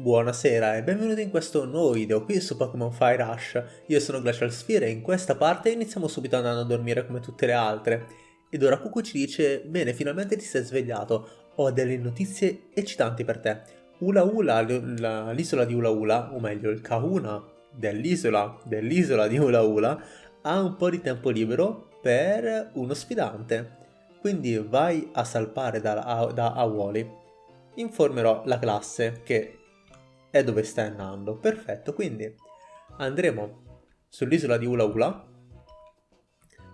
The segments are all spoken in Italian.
Buonasera e benvenuti in questo nuovo video qui su Pokémon Fire Rush. Io sono Glacial Sphere e in questa parte iniziamo subito andando a dormire come tutte le altre. Ed ora Cucu ci dice, bene finalmente ti sei svegliato, ho delle notizie eccitanti per te. Ula Ula, l'isola di Ula Ula, o meglio il Kahuna dell'isola dell'isola di Ula Ula, ha un po' di tempo libero per uno sfidante. Quindi vai a salpare da, da Awoli. Informerò la classe che è dove stai andando. Perfetto, quindi andremo sull'isola di Ula Ula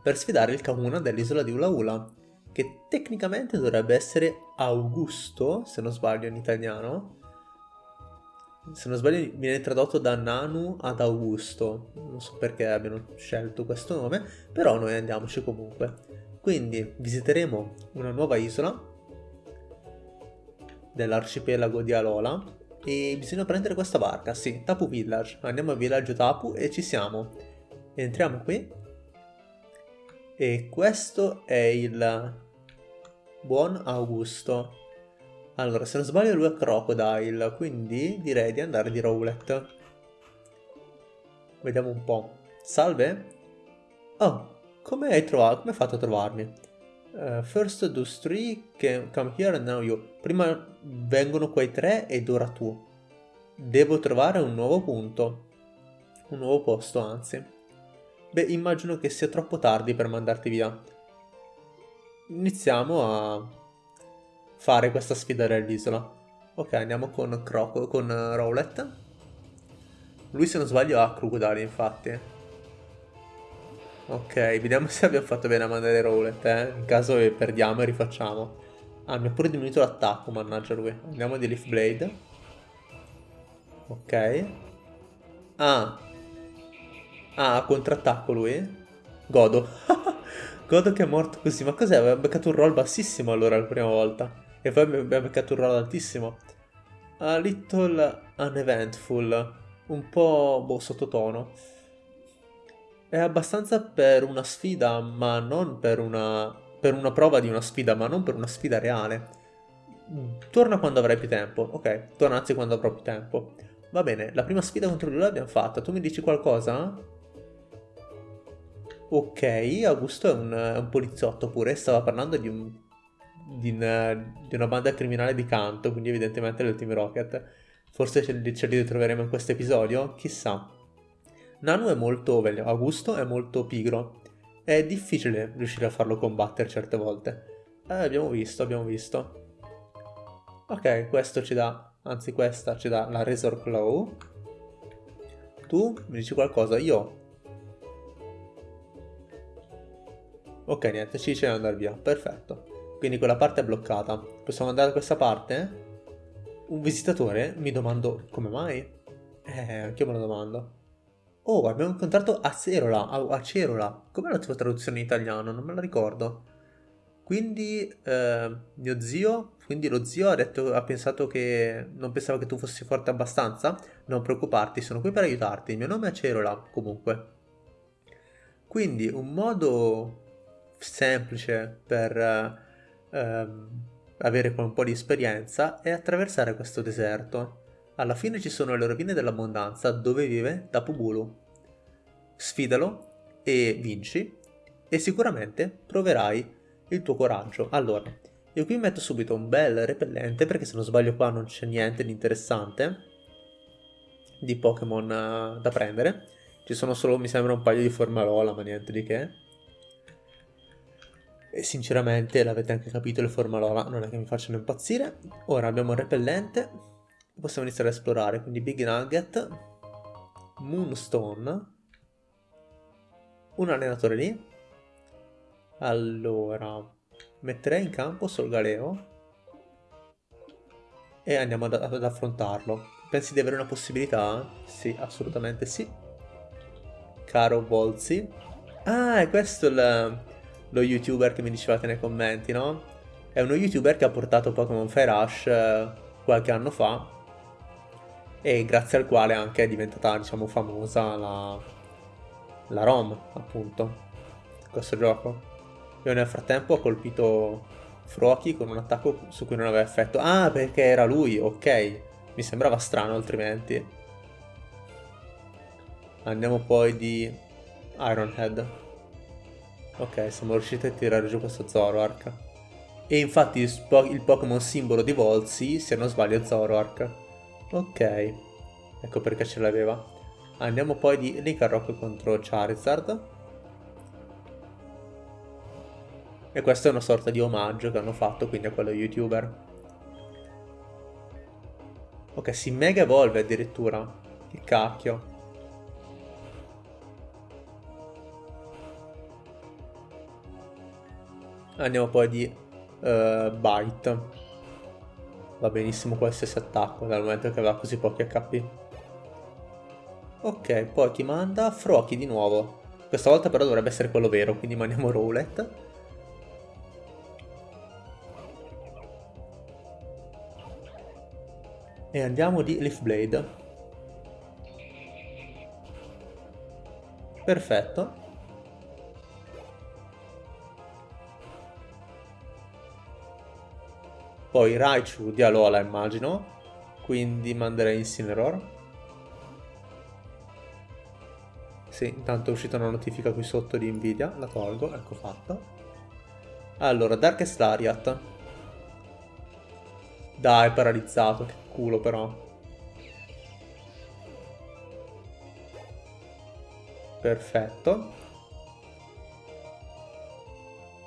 per sfidare il Kahuna dell'isola di Ula Ula, che tecnicamente dovrebbe essere Augusto, se non sbaglio in italiano. Se non sbaglio viene tradotto da Nanu ad Augusto, non so perché abbiano scelto questo nome, però noi andiamoci comunque. Quindi visiteremo una nuova isola dell'arcipelago di Alola e bisogna prendere questa barca, sì, Tapu Village. Andiamo al villaggio Tapu e ci siamo. Entriamo qui. E questo è il buon Augusto. Allora, se non sbaglio lui è Crocodile, quindi direi di andare di Rowlet. Vediamo un po'. Salve? Oh, come hai trovato? Come hai fatto a trovarmi? Uh, first those three can come here and now you. Prima vengono quei tre ed ora tu. Devo trovare un nuovo punto. Un nuovo posto, anzi. Beh, immagino che sia troppo tardi per mandarti via. Iniziamo a fare questa sfida dell'isola. Ok, andiamo con Croco, con Rowlet. Lui se non sbaglio ha Crocodile, infatti. Ok, vediamo se abbiamo fatto bene a mandare Rowlet, eh. In caso perdiamo e rifacciamo. Ah, mi ha pure diminuito l'attacco, mannaggia lui. Andiamo di Leaf Blade. Ok. Ah. Ah, contrattacco lui. Godo. Godo che è morto così. Ma cos'è? Aveva beccato un roll bassissimo allora la prima volta. E poi abbiamo beccato un roll altissimo. A little uneventful. Un po' boh, sottotono. È abbastanza per una sfida, ma non per una... per una prova di una sfida, ma non per una sfida reale. Torna quando avrai più tempo. Ok, torna anzi quando avrò più tempo. Va bene, la prima sfida contro lui l'abbiamo fatta. Tu mi dici qualcosa? Ok, Augusto è un, è un poliziotto pure. Stava parlando di, un, di, una, di, una, banda criminale di canto, quindi evidentemente Team Rocket. Forse ce, ce li ritroveremo in questo episodio? Chissà. Nanu è molto, Augusto è molto pigro. È difficile riuscire a farlo combattere certe volte. Eh, abbiamo visto, abbiamo visto. Ok, questo ci dà, anzi questa ci dà la Razor Claw. Tu mi dici qualcosa? Io? Ok, niente, ci dice di andare via, perfetto. Quindi quella parte è bloccata. Possiamo andare da questa parte? Un visitatore? Mi domando come mai? Eh, anch'io me lo domando. Oh, abbiamo incontrato Acerola, Acerola. Com'è la tua traduzione in italiano? Non me la ricordo. Quindi, eh, mio zio, quindi lo zio ha, detto, ha pensato che non pensava che tu fossi forte abbastanza? Non preoccuparti, sono qui per aiutarti. Il mio nome è Acerola, comunque. Quindi, un modo semplice per eh, avere un po' di esperienza è attraversare questo deserto. Alla fine ci sono le rovine dell'abbondanza dove vive Tapu Bulu. Sfidalo e vinci e sicuramente proverai il tuo coraggio. Allora, io qui metto subito un bel repellente perché se non sbaglio qua non c'è niente di interessante di Pokémon uh, da prendere. Ci sono solo, mi sembra, un paio di formalola, ma niente di che. E sinceramente, l'avete anche capito, le formalola non è che mi facciano impazzire. Ora abbiamo il repellente possiamo iniziare a esplorare. Quindi Big Nugget, Moonstone, un allenatore lì. Allora, metterei in campo Solgaleo e andiamo ad, ad affrontarlo. Pensi di avere una possibilità? Sì, assolutamente sì. Caro Volzi. Ah, è questo il, lo youtuber che mi dicevate nei commenti, no? È uno youtuber che ha portato Pokémon Fire Rush eh, qualche anno fa e grazie al quale anche è diventata diciamo famosa la, la ROM appunto questo gioco io nel frattempo ho colpito Froki con un attacco su cui non aveva effetto ah perché era lui ok Mi sembrava strano altrimenti. Andiamo poi di Ironhead. Ok, siamo riusciti a tirare giù questo Zoroark. E infatti il Pokémon simbolo di Volsi, se non sbaglio, è Zoroark. Ok, ecco perché ce l'aveva. Andiamo poi di Licarrock contro Charizard. E questo è una sorta di omaggio che hanno fatto quindi a quello youtuber. Ok, si mega evolve addirittura. Che cacchio. Andiamo poi di uh, Bite. Va benissimo qualsiasi attacco dal momento che aveva così pochi HP. Ok, poi ti manda Froki di nuovo. Questa volta però dovrebbe essere quello vero, quindi mandiamo Rowlet. E andiamo di Leaf Blade. Perfetto. Poi Raichu di Alola immagino. Quindi manderei Incineroar. Sì, intanto è uscita una notifica qui sotto di Nvidia. La tolgo, ecco fatto. Allora, Darkest Lariat. Dai, paralizzato culo però. Perfetto.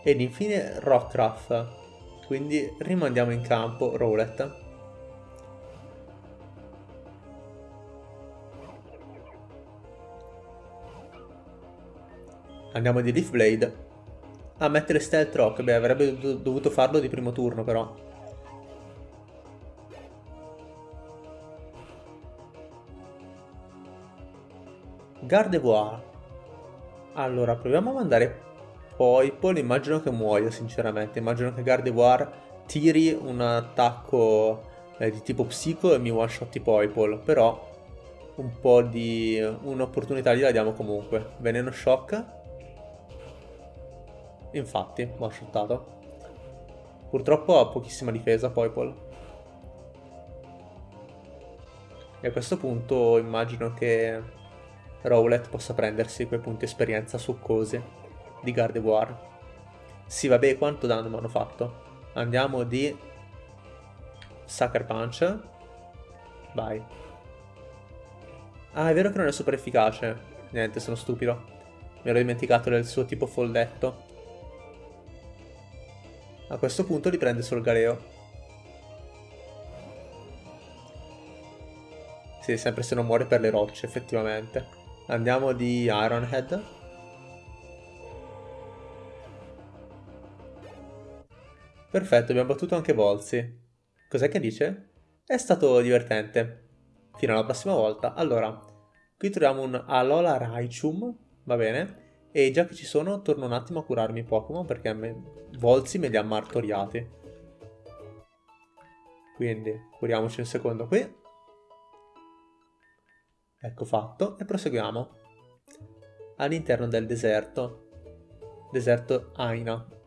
Ed infine Rockruff. Quindi rimandiamo in campo Rowlet. Andiamo di Leaf Blade. A ah, mettere Stealth Rock. Beh, avrebbe dovuto farlo di primo turno però. Gardevoir. Allora, proviamo a mandare Poipol. Immagino che muoia, sinceramente. Immagino che Gardevoir tiri un attacco eh, di tipo psico e mi one-shot Poipol. Però un po' di... un'opportunità gliela diamo comunque. Veneno shock. Infatti, one-shottato. Purtroppo ha pochissima difesa Poipol. E a questo punto immagino che Rowlet possa prendersi quei punti esperienza succosi di Gardevoir. Sì, vabbè, quanto danno mi hanno fatto? Andiamo di Sucker Punch. Vai. Ah, è vero che non è super efficace. Niente, sono stupido. Mi ero dimenticato del suo tipo folletto. A questo punto li prende sul Galeo. Sì, sempre se non muore per le rocce, effettivamente. Andiamo di Ironhead. Perfetto, abbiamo battuto anche Volsi. Cos'è che dice? È stato divertente. Fino alla prossima volta. Allora, qui troviamo un Alola Raichum, va bene? E già che ci sono, torno un attimo a curarmi i Pokémon perché me... Volsi me li ha martoriati. Quindi, curiamoci un secondo qui. Ecco fatto e proseguiamo all'interno del deserto. Deserto Aina.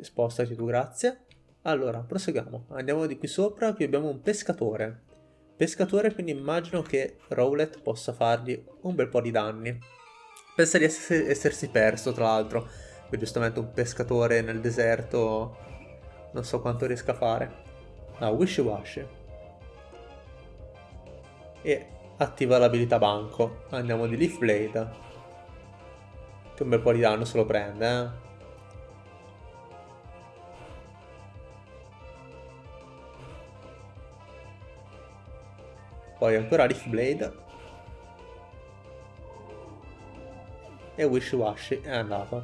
Spostati tu, grazie. Allora, proseguiamo. Andiamo di qui sopra, qui abbiamo un pescatore. Pescatore, quindi immagino che Rowlet possa fargli un bel po' di danni. Pensa di essere, essersi perso, tra l'altro. Giustamente un pescatore nel deserto non so quanto riesca a fare. Ah, Wishy Wash. E attiva l'abilità banco. Andiamo di Leaf Blade. Che un bel po' di danno se lo prende, eh. Poi ancora Leaf Blade. E Wish Wash è andato.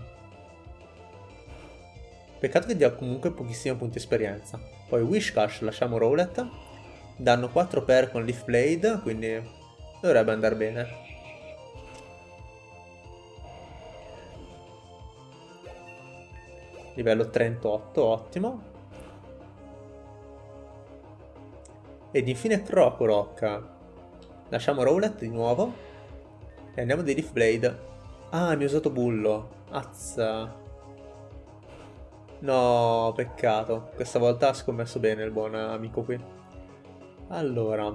Peccato che dia comunque pochissimi punti esperienza. Poi Wishcash lasciamo Rowlet. Danno 4 per con Leaf Blade, quindi Dovrebbe andare bene. Livello 38, ottimo. Ed infine Crocorock. Lasciamo Rowlet di nuovo. E andiamo di Leaf Blade. Ah, mi ha usato Bullo. Azza. No, peccato. Questa volta ha scommesso bene il buon amico qui. Allora,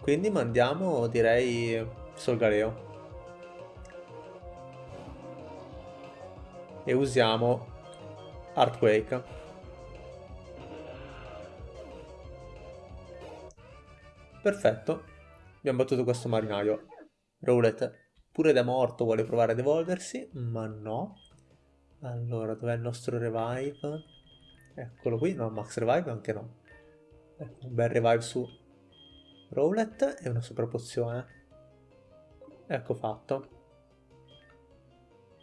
quindi mandiamo, direi, Solgaleo. E usiamo Earthquake. Perfetto. Abbiamo battuto questo marinaio. Rowlet, pure da morto, vuole provare ad evolversi, ma no. Allora, dov'è il nostro revive? Eccolo qui, no, max revive anche no. Ecco, un bel revive su Rowlet e una super pozione. Ecco fatto.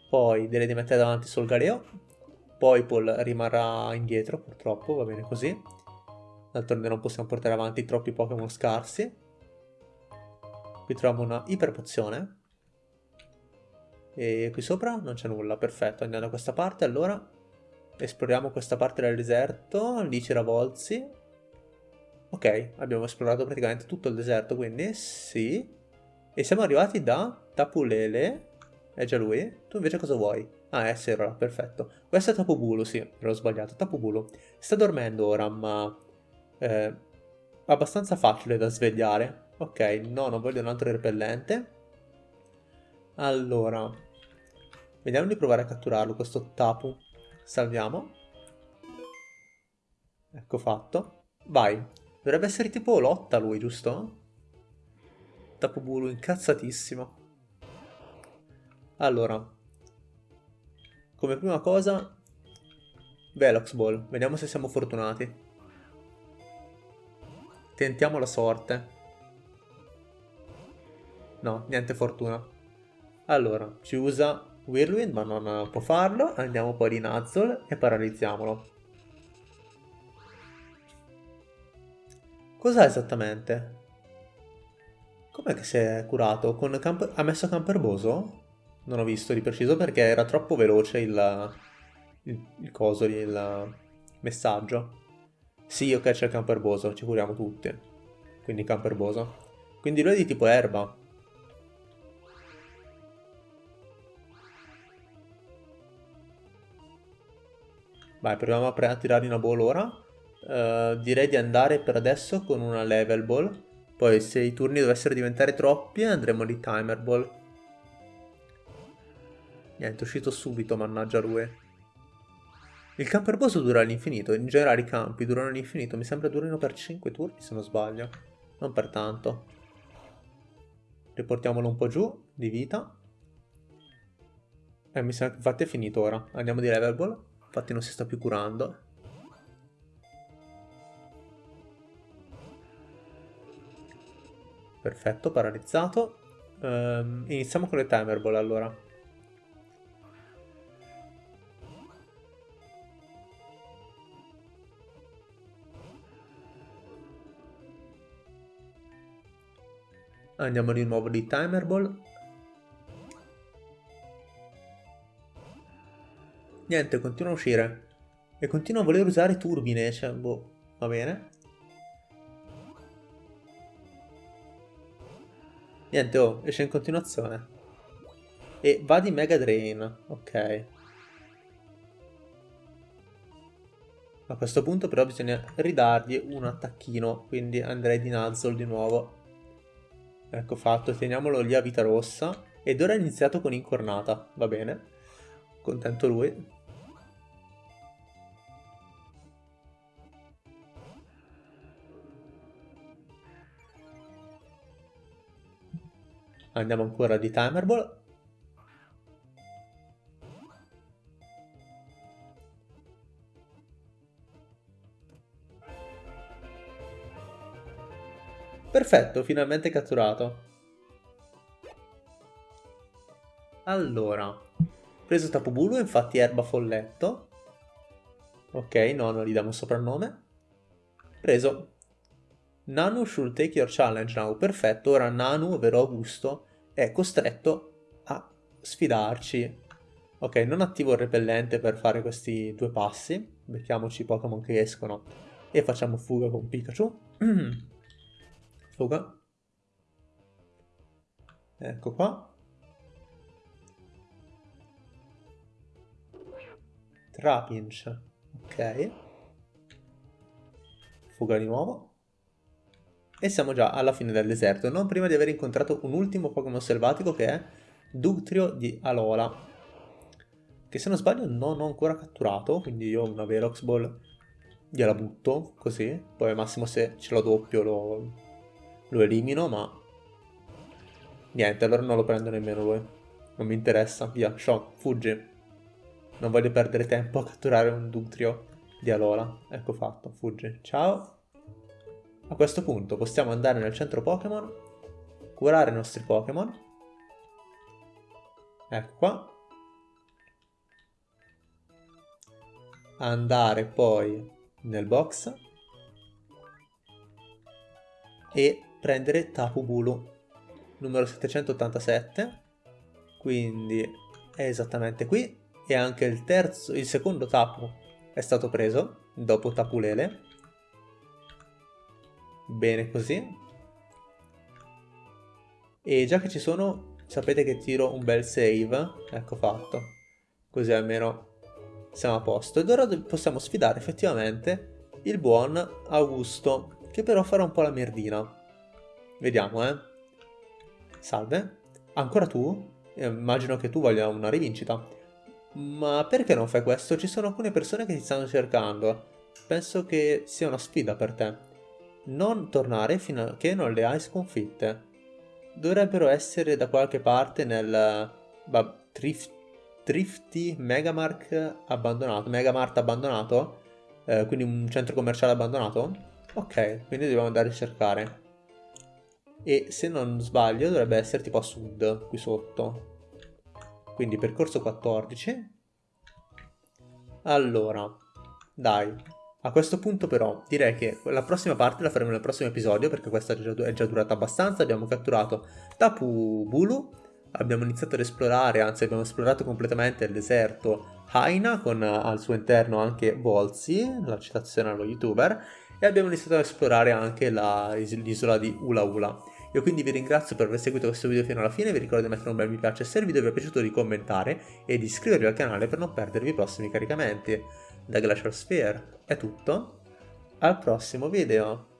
Poi direi di mettere davanti Solgaleo. Poi Paul rimarrà indietro, purtroppo, va bene così. D'altronde non possiamo portare avanti troppi Pokémon scarsi. Qui troviamo una iper pozione. E qui sopra non c'è nulla, perfetto. Andiamo da questa parte, allora. Esploriamo questa parte del deserto, lì c'era Volzi. Ok, abbiamo esplorato praticamente tutto il deserto, quindi sì. E siamo arrivati da Tapulele. È già lui? Tu invece cosa vuoi? Ah, è Serra, perfetto. Questo è Tapubulu, sì, ero sbagliato. Tapubulu. Sta dormendo ora, ma... Eh, abbastanza facile da svegliare. Ok, no, non voglio un altro repellente. Allora, vediamo di provare a catturarlo, questo Tapu. Salviamo. Ecco fatto. Vai. Dovrebbe essere tipo lotta lui, giusto? Tapubulu incazzatissimo. Allora. Come prima cosa... Velox Ball. Vediamo se siamo fortunati. Tentiamo la sorte. No, niente fortuna. Allora, ci usa Whirlwind, ma non può farlo. Andiamo poi di Nuzzle e paralizziamolo. Cos'ha esattamente? Com'è che si è curato? Con camp ha messo camperboso? Non ho visto di preciso perché era troppo veloce il, il, il coso, il messaggio. Sì, ok, c'è il camperboso, ci curiamo tutti. Quindi camperboso. Quindi lui è di tipo erba. Vai, proviamo a tirare una ball ora. Uh, direi di andare per adesso con una level ball. Poi se i turni dovessero diventare troppi andremo di timer ball. Niente, è uscito subito, mannaggia lui. Il camper boss dura all'infinito, in generale i campi durano all'infinito, mi sembra durino per 5 turni se non sbaglio. Non per tanto. Riportiamolo un po' giù, di vita. Eh, mi sembra che infatti è finito ora. Andiamo di level ball. Infatti non si sta più curando. Perfetto, paralizzato. Um, iniziamo con le timer ball allora. Andiamo di nuovo di timer ball. Niente, continua a uscire. E continua a voler usare turbine, cioè, boh, va bene. Niente, oh, esce in continuazione. E va di Mega Drain, ok. A questo punto però bisogna ridargli un attacchino, quindi andrei di Nuzzle di nuovo. Ecco fatto, teniamolo lì a vita rossa. Ed ora è iniziato con incornata, va bene. Contento lui. Andiamo ancora di Timer Ball. Perfetto, finalmente catturato. Allora, preso Tapubulu, infatti erba folletto. Ok, no, non gli diamo un soprannome. Preso Nanu should take your challenge now. Perfetto, ora Nanu, ovvero Augusto, è costretto a sfidarci. Ok, non attivo il repellente per fare questi due passi. Mettiamoci i Pokémon che escono e facciamo fuga con Pikachu. fuga. Ecco qua. Trapinch. Ok. Fuga di nuovo. e siamo già alla fine del deserto, non prima di aver incontrato un ultimo Pokémon selvatico che è Ductrio di Alola, che se non sbaglio non ho ancora catturato, quindi io una Velox Ball gliela butto così, poi al massimo se ce l'ho doppio lo, lo elimino, ma niente, allora non lo prendo nemmeno lui, non mi interessa, via, Sean, fuggi. Non voglio perdere tempo a catturare un Ductrio di Alola. Ecco fatto, fuggi. Ciao. A questo punto possiamo andare nel centro Pokémon, curare i nostri Pokémon. Ecco qua. Andare poi nel box e prendere Tapu Bulu numero 787 quindi è esattamente qui e anche il terzo il secondo tapu è stato preso dopo Tapulele. Bene così. E già che ci sono, sapete che tiro un bel save. Ecco fatto. Così almeno siamo a posto. Ed ora possiamo sfidare effettivamente il buon Augusto, che però farà un po' la merdina. Vediamo, eh. Salve. Ancora tu? Eh, immagino che tu voglia una rivincita. Ma perché non fai questo? Ci sono alcune persone che ti stanno cercando. Penso che sia una sfida per te. Non tornare fino a che non le hai sconfitte. Dovrebbero essere da qualche parte nel... Bah, Trif Trifty Megamark abbandonato. Megamart abbandonato? Eh, quindi un centro commerciale abbandonato? Ok, quindi dobbiamo andare a cercare. E se non sbaglio dovrebbe essere tipo a sud, qui sotto. Quindi percorso 14. Allora, dai. A questo punto però direi che la prossima parte la faremo nel prossimo episodio perché questa è già durata abbastanza. Abbiamo catturato Tapu Bulu, abbiamo iniziato ad esplorare, anzi abbiamo esplorato completamente il deserto Haina con al suo interno anche Volzi, la citazione allo youtuber, e abbiamo iniziato ad esplorare anche l'isola di Ula Ula. Io quindi vi ringrazio per aver seguito questo video fino alla fine, vi ricordo di mettere un bel mi piace se il video vi è piaciuto di commentare e di iscrivervi al canale per non perdervi i prossimi caricamenti. Da Glacial Sphere è tutto, al prossimo video!